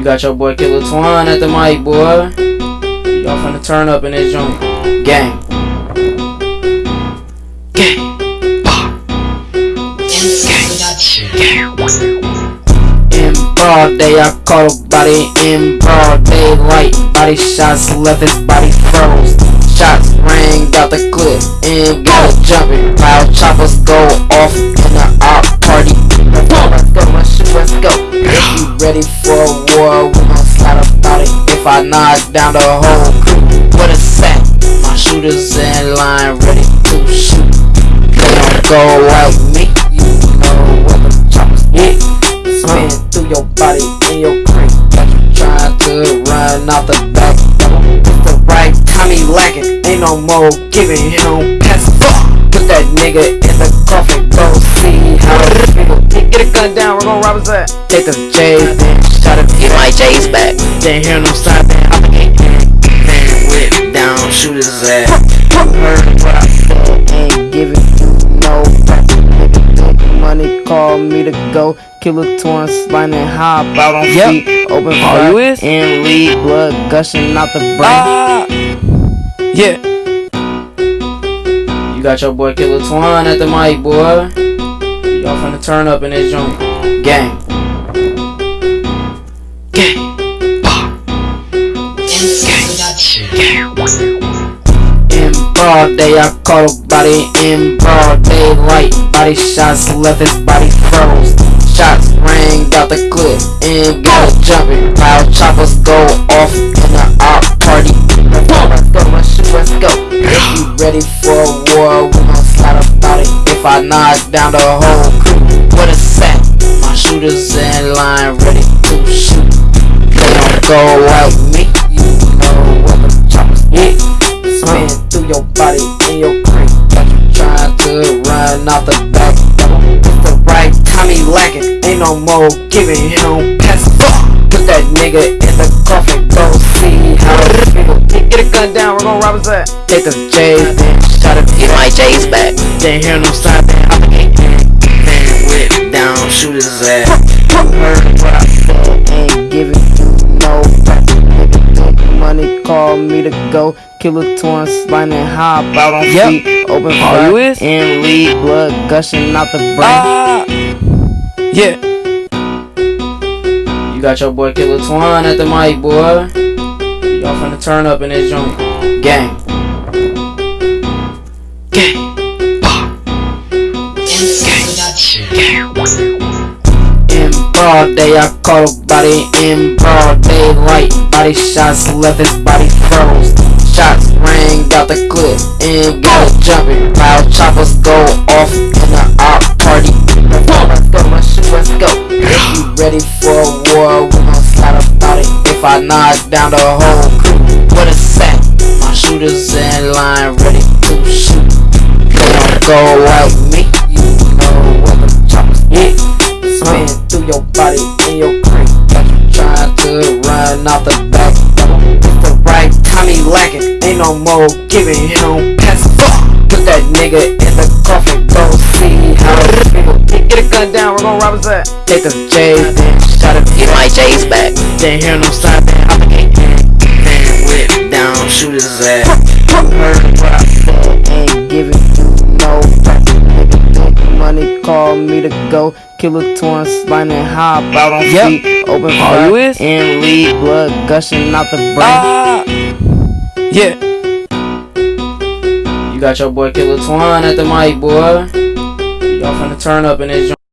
You got your boy Killer Twine at the mic, boy. Y'all finna turn up in this joint. Gang. Gang. In broad day, I caught a body in broad daylight. Body shots left his body froze. Shots rang out the clip and got it jumping. While choppers go off in the op party. Let's go, let's shoot, let's go. Ready for a war, we gon' slide about it. If I knock down the whole crew, what a sack. My shooters in line, ready to shoot. They don't go like me, you know what the choppers hit. Spin uh. through your body in your cream. Like you trying to run out the back. It's the right time he lacking. Ain't no more giving him pass. Put that nigga in the coffin. Go see how. Get a gun down, we're gonna rob his ass. Take the J's, then shot it. Get my J's back. Then hear no sign, then hop again. Then whip down, shoot his ass. Heard what I said, ain't giving you no back. Nigga money, call me to go. Killer torn, sliding hop out on Yep. feet. Open All fire and lead, blood gushing out the brain. Ah, yeah. You got your boy Killer Twine at the mic, boy. Y'all finna turn up in this joint. Gang. Gang. In broad day, I a body in broad daylight. Body shots left his body froze. Shots rang out the clip and got it jumping. While choppers go off in the op party. Let's go, let's go, let's go. If you ready for a war, we gon' slide about it. If I knock down the whole shooters in line, ready to shoot. They don't go like me, you know what the choppers hit. Spin through your body in your cream. Like you trying to run out the back. It's the right time he lacking. Ain't no more giving him pass. Put that nigga in the coffin. Go see how it feel. Get a gun down, we're gonna rob his ass. Take the J's, then shot it. Get my J's back. Then hear no sign, then down, shoot his ass. Heard what I said, ain't giving you no back. Nigga think money, call me to go. Killer torn, sliding hop out on Yep. feet. Open All fire you and lead, blood gushing out the brain. Ah, yeah. You got your boy Killer Twan at the mic, boy. Y'all finna turn up in this joint. Gang. Gang. I caught a body in broad daylight. Body shots left his body froze. Shots rang out the clip and got jumping. While choppers go off in the op party. Let's go, let's go, let's go. If you ready for a war, we gon' slide about it. If I knock down the whole crew, what a sack. My shooters in line, ready to shoot. They don't go like me, no more giving him pass. Put that nigga in the coffin. Go see how it feel. Get a gun down, we're gonna rob his ass. Take the J's, then shot it. Get my J's back. Then hear no sign, then hop again. Then whip down, shoot his ass. Heard what I said, ain't giving you no back. Nigga think money, call me to go. Killer torn, sliding hop out on Yep. feet. Open All fire you is? and lead, blood gushing out the brain. Ah, yeah. You got your boy Killer Twine at the mic, boy. Y'all finna turn up in this joint.